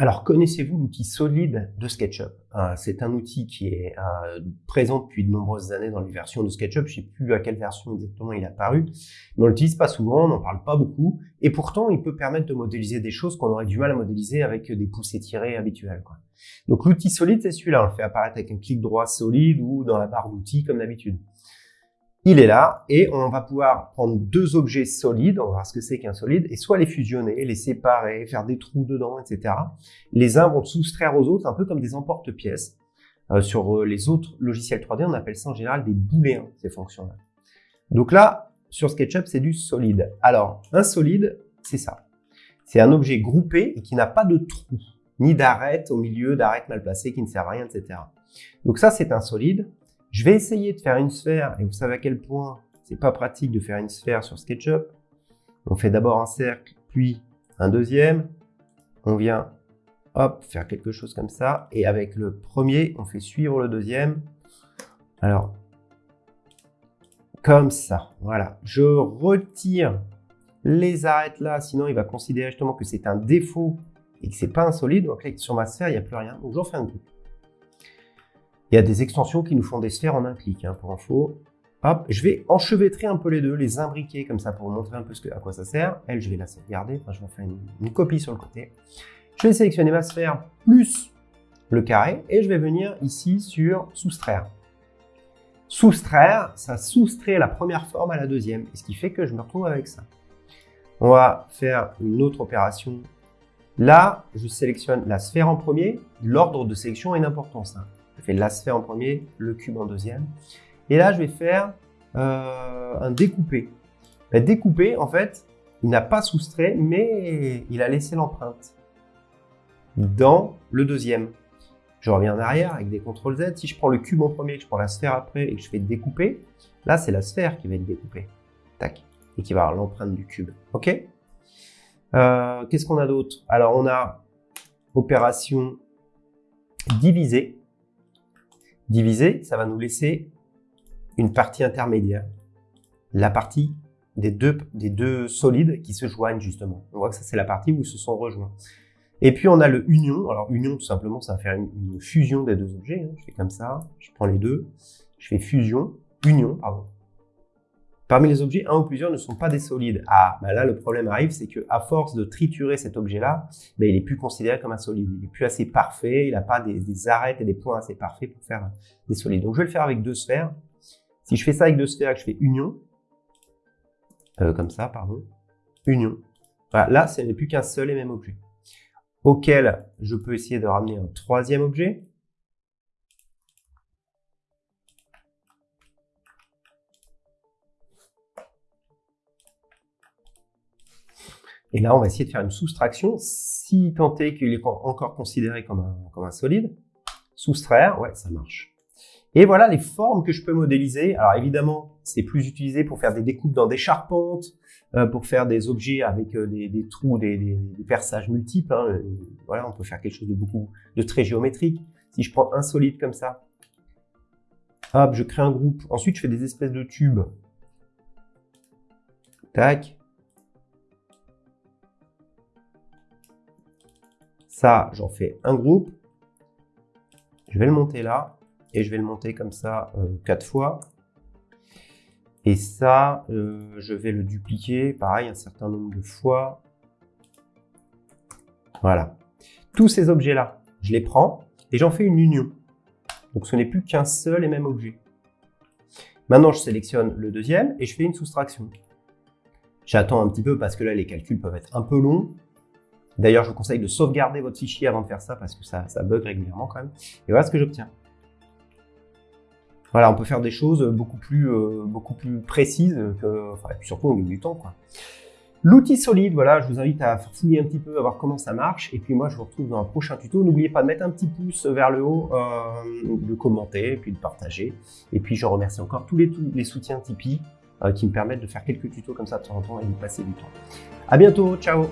Alors, connaissez-vous l'outil solide de SketchUp? Euh, C'est un outil qui est euh, présent depuis de nombreuses années dans les versions de SketchUp. Je ne sais plus à quelle version exactement il est apparu, mais on l'utilise pas souvent, on n'en parle pas beaucoup, et pourtant il peut permettre de modéliser des choses qu'on aurait du mal à modéliser avec des pouces tirés habituels. Quoi. Donc l'outil solide, c'est celui-là. On le fait apparaître avec un clic droit solide ou dans la barre d'outils comme d'habitude il est là et on va pouvoir prendre deux objets solides, on va voir ce que c'est qu'un solide, et soit les fusionner, les séparer, faire des trous dedans, etc. Les uns vont soustraire aux autres, un peu comme des emporte-pièces. Euh, sur euh, les autres logiciels 3D, on appelle ça en général des booléens, ces fonctions-là. Donc là, sur SketchUp, c'est du solide. Alors, un solide, c'est ça. C'est un objet groupé et qui n'a pas de trou, ni d'arête au milieu, d'arête mal placée qui ne sert à rien, etc. Donc ça, c'est un solide. Je vais essayer de faire une sphère, et vous savez à quel point c'est pas pratique de faire une sphère sur SketchUp. On fait d'abord un cercle, puis un deuxième. On vient, hop, faire quelque chose comme ça. Et avec le premier, on fait suivre le deuxième. Alors, comme ça, voilà. Je retire les arêtes là, sinon il va considérer justement que c'est un défaut et que c'est pas un solide. Donc sur ma sphère, il n'y a plus rien. Donc j'en fais un groupe. Il y a des extensions qui nous font des sphères en un clic, hein, pour info. Hop, je vais enchevêtrer un peu les deux, les imbriquer comme ça pour vous montrer un peu à quoi ça sert. Elle, je vais la sauvegarder, je vais en faire une, copie sur le côté. Je vais sélectionner ma sphère plus le carré et je vais venir ici sur soustraire. Soustraire, ça soustrait la première forme à la deuxième, ce qui fait que je me retrouve avec ça. On va faire une autre opération. Là, je sélectionne la sphère en premier. L'ordre de sélection a une importance. Hein. Je fais la sphère en premier, le cube en deuxième. Et là, je vais faire euh, un découpé. Ben, découpé, en fait, il n'a pas soustrait, mais il a laissé l'empreinte dans le deuxième. Je reviens en arrière avec des CTRL Z. Si je prends le cube en premier, je prends la sphère après et que je fais découper, là, c'est la sphère qui va être découpée. Tac. Et qui va avoir l'empreinte du cube. OK? Euh, Qu'est-ce qu'on a d'autre? Alors, on a opération diviser. Diviser, ça va nous laisser une partie intermédiaire. La partie des deux, des deux solides qui se joignent justement. On voit que ça c'est la partie où ils se sont rejoints. Et puis on a le union. Alors union tout simplement ça va faire une, fusion des deux objets. Hein. Je fais comme ça, je prends les deux, je fais fusion, union, pardon. Parmi les objets, un ou plusieurs ne sont pas des solides. Ah, bah là, le problème arrive, c'est que à force de triturer cet objet-là, bah, il est plus considéré comme un solide. Il est plus assez parfait, il n'a pas des, des, arêtes et des points assez parfaits pour faire des solides. Donc, je vais le faire avec deux sphères. Si je fais ça avec deux sphères, je fais union, euh, comme ça, pardon, union. Voilà, là, ce n'est plus qu'un seul et même objet, auquel je peux essayer de ramener un troisième objet. Et là, on va essayer de faire une soustraction, si tant est qu'il est encore considéré comme un, comme un solide. Soustraire, ouais, ça marche. Et voilà les formes que je peux modéliser. Alors évidemment, c'est plus utilisé pour faire des découpes dans des charpentes, euh, pour faire des objets avec euh, des, des, trous, des, des, perçages multiples. Hein. Voilà, on peut faire quelque chose de beaucoup de très géométrique. Si je prends un solide comme ça, hop, je crée un groupe. Ensuite, je fais des espèces de tubes. Tac. Ça, j'en fais un groupe. Je vais le monter là. Et je vais le monter comme ça euh, quatre fois. Et ça, euh, je vais le dupliquer, pareil, un certain nombre de fois. Voilà. Tous ces objets-là, je les prends et j'en fais une union. Donc ce n'est plus qu'un seul et même objet. Maintenant, je sélectionne le deuxième et je fais une soustraction. J'attends un petit peu parce que là, les calculs peuvent être un peu longs. D'ailleurs, je vous conseille de sauvegarder votre fichier avant de faire ça parce que ça, bug régulièrement quand même. Et voilà ce que j'obtiens. Voilà, on peut faire des choses beaucoup plus, euh, beaucoup plus précises que, enfin, et puis surtout au milieu du temps. L'outil solide, voilà, je vous invite à fouiller un petit peu, à voir comment ça marche. Et puis moi, je vous retrouve dans un prochain tuto. N'oubliez pas de mettre un petit pouce vers le haut, euh, de commenter, puis de partager. Et puis, je remercie encore tous les, tous les soutiens Tipeee euh, qui me permettent de faire quelques tutos comme ça de temps en temps et de passer du temps. À bientôt, ciao